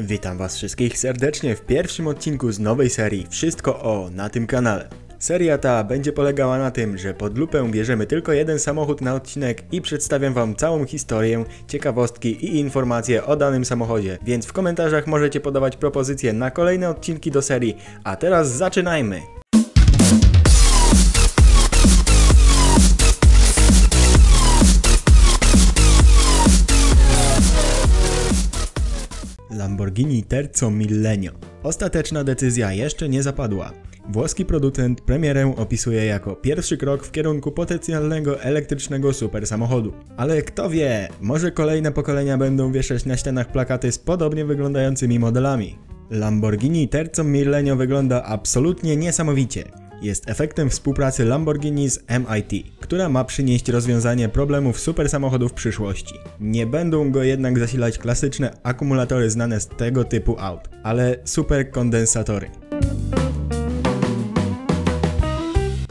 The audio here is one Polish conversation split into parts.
Witam was wszystkich serdecznie w pierwszym odcinku z nowej serii Wszystko o na tym kanale. Seria ta będzie polegała na tym, że pod lupę bierzemy tylko jeden samochód na odcinek i przedstawiam wam całą historię, ciekawostki i informacje o danym samochodzie, więc w komentarzach możecie podawać propozycje na kolejne odcinki do serii, a teraz zaczynajmy! Lamborghini Terzo Millennio. Ostateczna decyzja jeszcze nie zapadła. Włoski producent premierę opisuje jako pierwszy krok w kierunku potencjalnego elektrycznego supersamochodu. Ale kto wie, może kolejne pokolenia będą wieszać na ścianach plakaty z podobnie wyglądającymi modelami. Lamborghini Terzo Millennio wygląda absolutnie niesamowicie. Jest efektem współpracy Lamborghini z MIT, która ma przynieść rozwiązanie problemów supersamochodów przyszłości. Nie będą go jednak zasilać klasyczne akumulatory znane z tego typu aut, ale superkondensatory.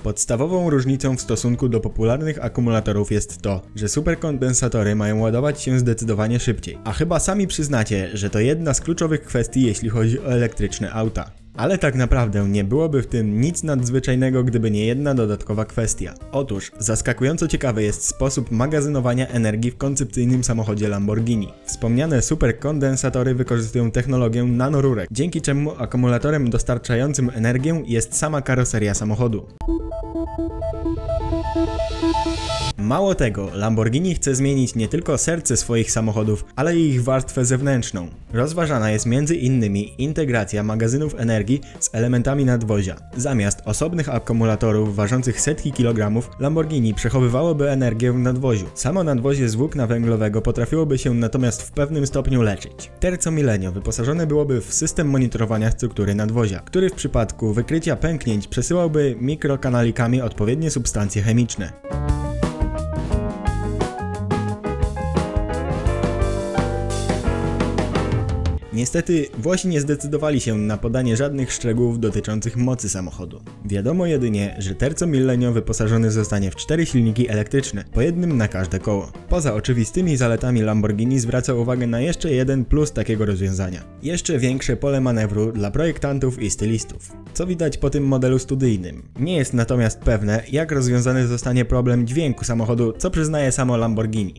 Podstawową różnicą w stosunku do popularnych akumulatorów jest to, że superkondensatory mają ładować się zdecydowanie szybciej. A chyba sami przyznacie, że to jedna z kluczowych kwestii, jeśli chodzi o elektryczne auta. Ale tak naprawdę nie byłoby w tym nic nadzwyczajnego, gdyby nie jedna dodatkowa kwestia. Otóż zaskakująco ciekawy jest sposób magazynowania energii w koncepcyjnym samochodzie Lamborghini. Wspomniane superkondensatory wykorzystują technologię nanorurek, dzięki czemu akumulatorem dostarczającym energię jest sama karoseria samochodu. Mało tego, Lamborghini chce zmienić nie tylko serce swoich samochodów, ale i ich warstwę zewnętrzną. Rozważana jest innymi integracja magazynów energii z elementami nadwozia. Zamiast osobnych akumulatorów ważących setki kilogramów, Lamborghini przechowywałoby energię w nadwoziu. Samo nadwozie z włókna węglowego potrafiłoby się natomiast w pewnym stopniu leczyć. Terzo Millennio wyposażone byłoby w system monitorowania struktury nadwozia, który w przypadku wykrycia pęknięć przesyłałby mikrokanalikami odpowiednie substancje chemiczne. Niestety Włosi nie zdecydowali się na podanie żadnych szczegółów dotyczących mocy samochodu. Wiadomo jedynie, że Terzo Millennio wyposażony zostanie w cztery silniki elektryczne, po jednym na każde koło. Poza oczywistymi zaletami Lamborghini zwraca uwagę na jeszcze jeden plus takiego rozwiązania. Jeszcze większe pole manewru dla projektantów i stylistów. Co widać po tym modelu studyjnym. Nie jest natomiast pewne, jak rozwiązany zostanie problem dźwięku samochodu, co przyznaje samo Lamborghini.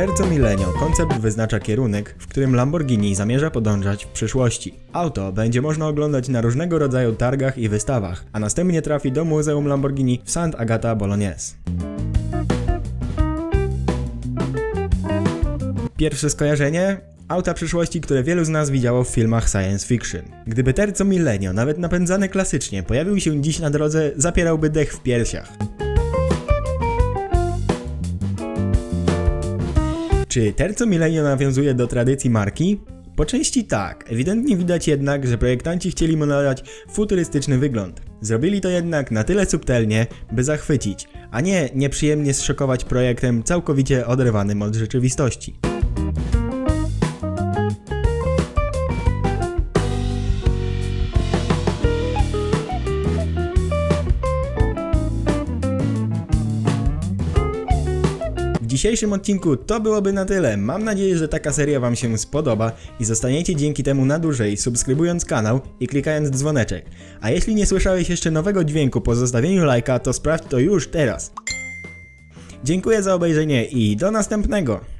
Terzo Millennio koncept wyznacza kierunek, w którym Lamborghini zamierza podążać w przyszłości. Auto będzie można oglądać na różnego rodzaju targach i wystawach, a następnie trafi do Muzeum Lamborghini w Sant'Agata Bolognese. Pierwsze skojarzenie? Auta przyszłości, które wielu z nas widziało w filmach science fiction. Gdyby Terzo Millennio, nawet napędzany klasycznie, pojawił się dziś na drodze, zapierałby dech w piersiach. Czy Terzo Millennio nawiązuje do tradycji marki? Po części tak, ewidentnie widać jednak, że projektanci chcieli mu nadać futurystyczny wygląd. Zrobili to jednak na tyle subtelnie, by zachwycić, a nie nieprzyjemnie zszokować projektem całkowicie oderwanym od rzeczywistości. Dzisiejszym odcinku to byłoby na tyle. Mam nadzieję, że taka seria Wam się spodoba i zostaniecie dzięki temu na dłużej, subskrybując kanał i klikając dzwoneczek. A jeśli nie słyszałeś jeszcze nowego dźwięku po zostawieniu lajka, to sprawdź to już teraz. Dziękuję za obejrzenie i do następnego!